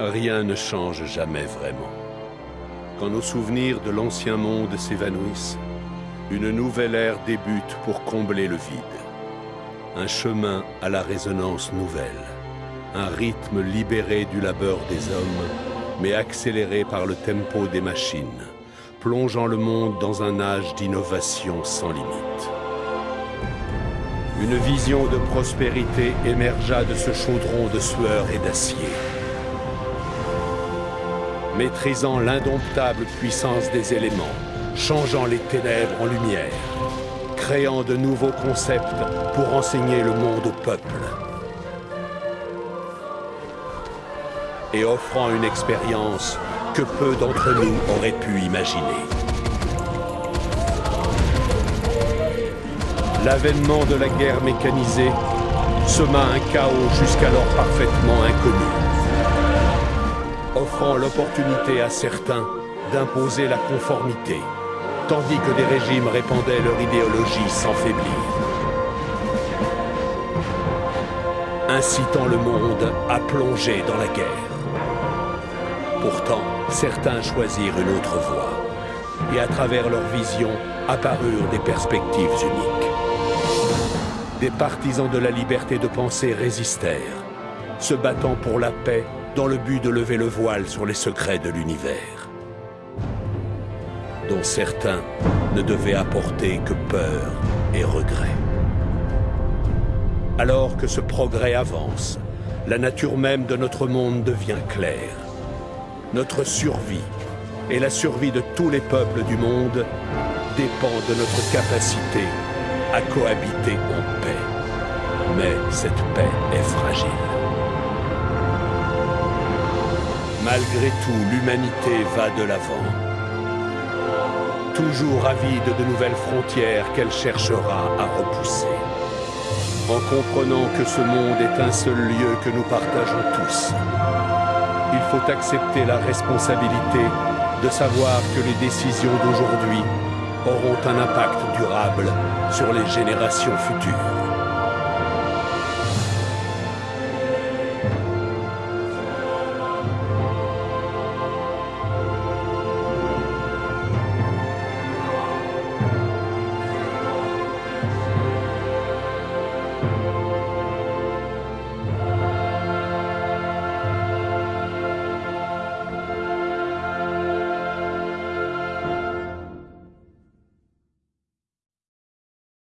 Rien ne change jamais vraiment. Quand nos souvenirs de l'ancien monde s'évanouissent, une nouvelle ère débute pour combler le vide. Un chemin à la résonance nouvelle. Un rythme libéré du labeur des hommes, mais accéléré par le tempo des machines, plongeant le monde dans un âge d'innovation sans limite. Une vision de prospérité émergea de ce chaudron de sueur et d'acier maîtrisant l'indomptable puissance des éléments, changeant les ténèbres en lumière, créant de nouveaux concepts pour enseigner le monde au peuple. Et offrant une expérience que peu d'entre nous auraient pu imaginer. L'avènement de la guerre mécanisée sema un chaos jusqu'alors parfaitement inconnu offrant l'opportunité à certains d'imposer la conformité, tandis que des régimes répandaient leur idéologie sans faiblir. Incitant le monde à plonger dans la guerre. Pourtant, certains choisirent une autre voie, et à travers leur vision apparurent des perspectives uniques. Des partisans de la liberté de penser résistèrent, se battant pour la paix dans le but de lever le voile sur les secrets de l'univers, dont certains ne devaient apporter que peur et regret. Alors que ce progrès avance, la nature même de notre monde devient claire. Notre survie et la survie de tous les peuples du monde dépend de notre capacité à cohabiter en paix. Mais cette paix est fragile. Malgré tout, l'humanité va de l'avant. Toujours avide de nouvelles frontières qu'elle cherchera à repousser. En comprenant que ce monde est un seul lieu que nous partageons tous. Il faut accepter la responsabilité de savoir que les décisions d'aujourd'hui auront un impact durable sur les générations futures.